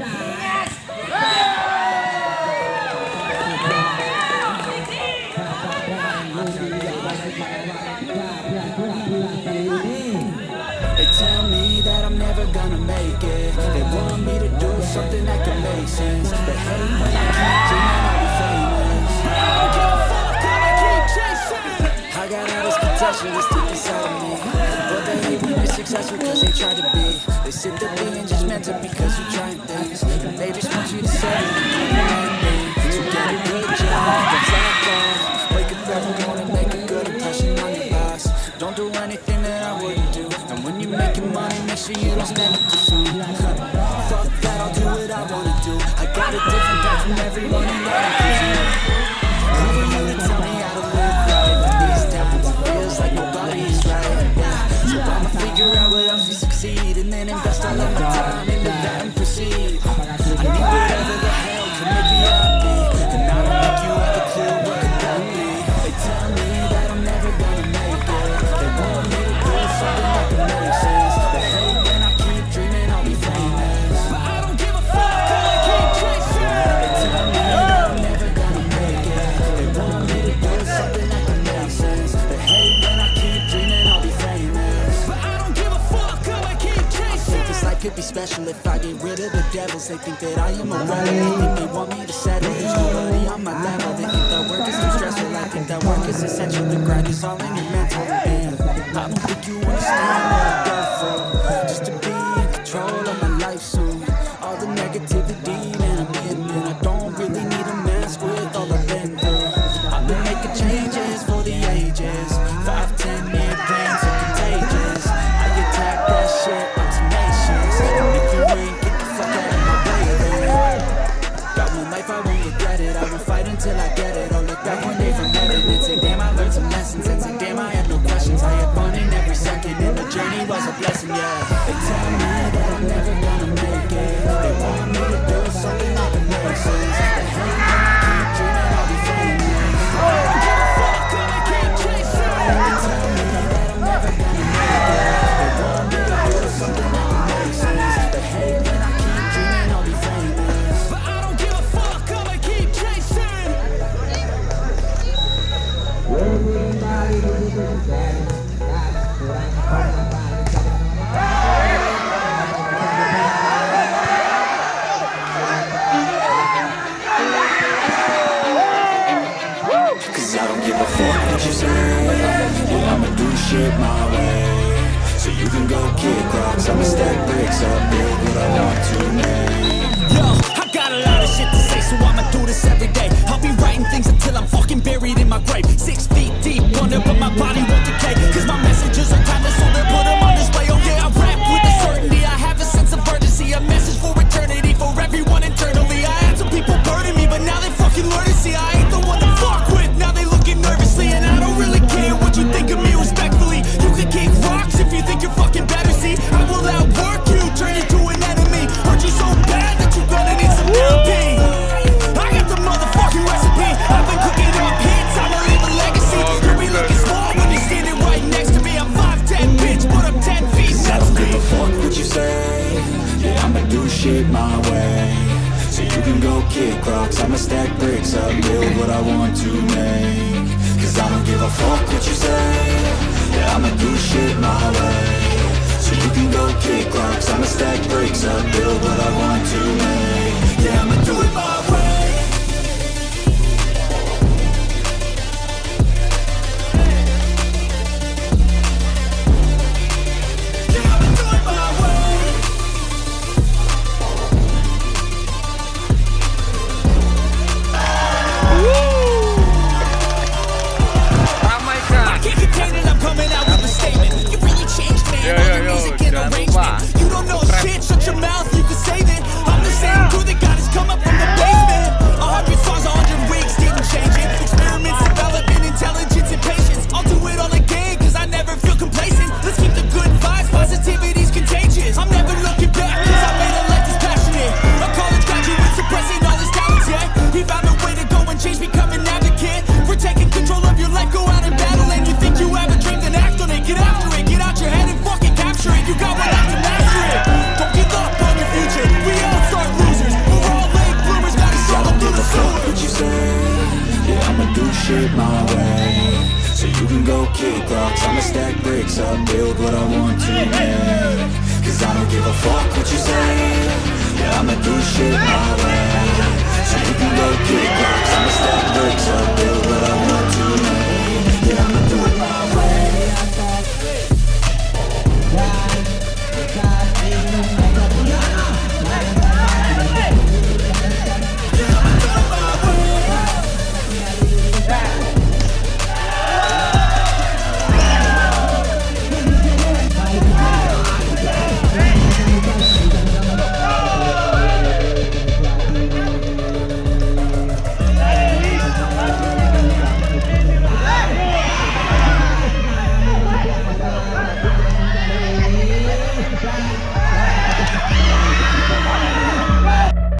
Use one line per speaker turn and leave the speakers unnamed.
They tell me that I'm never gonna make it. They want me to do something that can make sense. They hate when I keep dreaming I'll be famous. I don't give a fuck, I'ma keep chasing. I got all this potential that's deep inside of me When you're successful cause they try to be. They sit there being judgmental because you're trying things And they just want you to say So get a good job, Wake up every morning, make a good impression on your boss. Don't do anything that I wouldn't do. And when you're making money, make sure you don't spend it too soon Fuck that, I'll do what I wanna do. I got a different path from everyone then invest special. If I get rid of the devils They think that I am a rebel, they think they want me to settle. There's nobody on my level, they think that work is too stressful. I think that work is essential, the grind is all in your mental. I don't think you understand until I get it. I'll look back one Fuck what you say Yeah, I'ma do shit my way So you can go kick rocks I'ma stack bricks up, build what I want to make Yo, I got a lot of shit to say So I'ma do this every day. I'll be writing things until I'm fucking buried in my grave. Six feet deep under but my body won't decay Cause my messages go I'ma stack bricks up Build what I want to make. Cause I don't give a fuck what you say. Yeah, I'ma do shit my way. So you can go do shit my way. So you can go kick rocks. I'ma stack bricks up, build what I want to make. Cause I don't give a fuck what you say. Yeah, I'ma do shit